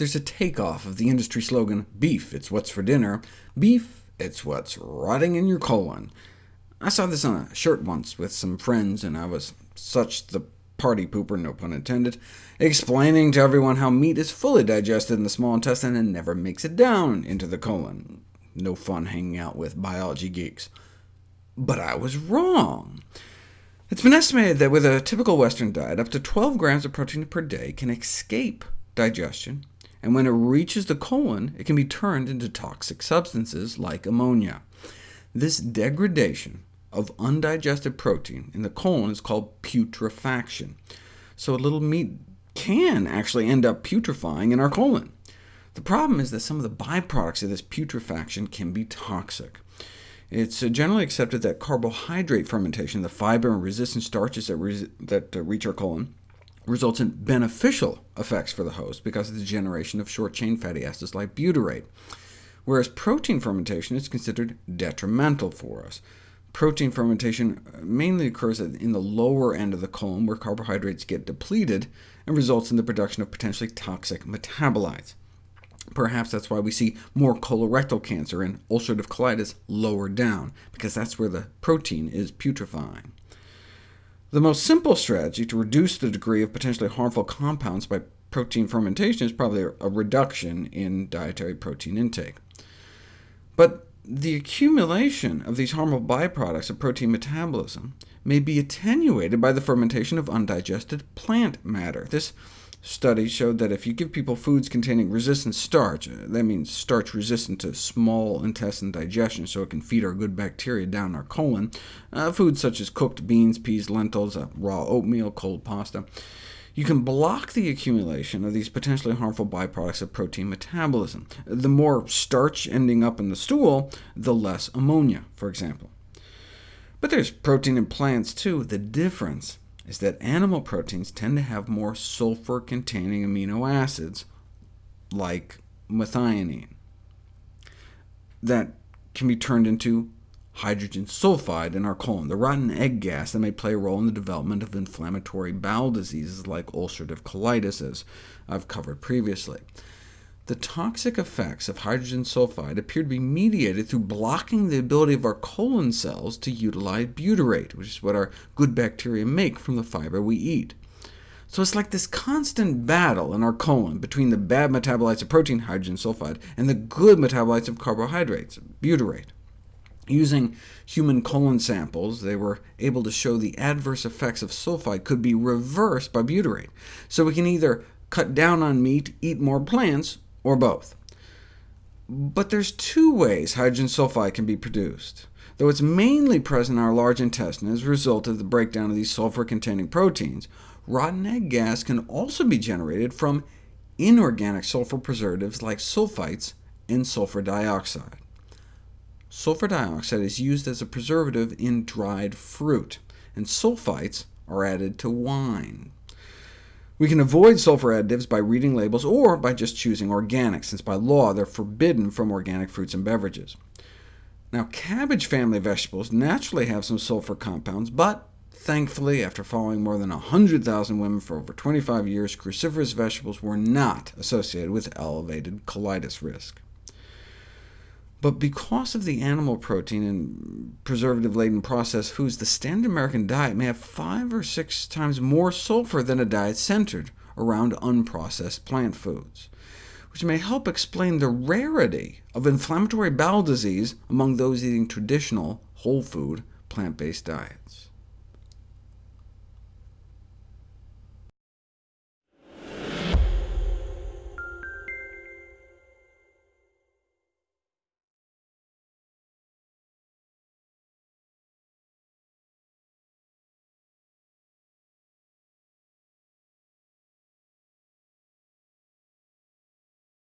there's a takeoff of the industry slogan, beef, it's what's for dinner. Beef, it's what's rotting in your colon. I saw this on a shirt once with some friends, and I was such the party pooper, no pun intended, explaining to everyone how meat is fully digested in the small intestine and never makes it down into the colon. No fun hanging out with biology geeks. But I was wrong. It's been estimated that with a typical Western diet, up to 12 grams of protein per day can escape digestion, and when it reaches the colon, it can be turned into toxic substances like ammonia. This degradation of undigested protein in the colon is called putrefaction. So a little meat can actually end up putrefying in our colon. The problem is that some of the byproducts of this putrefaction can be toxic. It's uh, generally accepted that carbohydrate fermentation, the fiber and resistant starches that, that uh, reach our colon, results in beneficial effects for the host because of the generation of short-chain fatty acids like butyrate, whereas protein fermentation is considered detrimental for us. Protein fermentation uh, mainly occurs in the lower end of the colon, where carbohydrates get depleted, and results in the production of potentially toxic metabolites. Perhaps that's why we see more colorectal cancer and ulcerative colitis lower down, because that's where the protein is putrefying. The most simple strategy to reduce the degree of potentially harmful compounds by protein fermentation is probably a reduction in dietary protein intake. But the accumulation of these harmful byproducts of protein metabolism may be attenuated by the fermentation of undigested plant matter. This study showed that if you give people foods containing resistant starch, uh, that means starch resistant to small intestine digestion, so it can feed our good bacteria down our colon, uh, foods such as cooked beans, peas, lentils, uh, raw oatmeal, cold pasta, you can block the accumulation of these potentially harmful byproducts of protein metabolism. The more starch ending up in the stool, the less ammonia, for example. But there's protein in plants too. The difference is that animal proteins tend to have more sulfur-containing amino acids, like methionine, that can be turned into hydrogen sulfide in our colon, the rotten egg gas that may play a role in the development of inflammatory bowel diseases like ulcerative colitis, as I've covered previously. The toxic effects of hydrogen sulfide appear to be mediated through blocking the ability of our colon cells to utilize butyrate, which is what our good bacteria make from the fiber we eat. So it's like this constant battle in our colon between the bad metabolites of protein, hydrogen sulfide, and the good metabolites of carbohydrates, butyrate. Using human colon samples, they were able to show the adverse effects of sulfide could be reversed by butyrate. So we can either cut down on meat, eat more plants, or both. But there's two ways hydrogen sulfide can be produced. Though it's mainly present in our large intestine as a result of the breakdown of these sulfur-containing proteins, rotten egg gas can also be generated from inorganic sulfur preservatives like sulfites and sulfur dioxide. Sulfur dioxide is used as a preservative in dried fruit, and sulfites are added to wine. We can avoid sulfur additives by reading labels or by just choosing organic, since by law they're forbidden from organic fruits and beverages. Now, cabbage family vegetables naturally have some sulfur compounds, but thankfully, after following more than 100,000 women for over 25 years, cruciferous vegetables were not associated with elevated colitis risk. But because of the animal protein and preservative-laden processed foods, the standard American diet may have five or six times more sulfur than a diet centered around unprocessed plant foods, which may help explain the rarity of inflammatory bowel disease among those eating traditional, whole food, plant-based diets.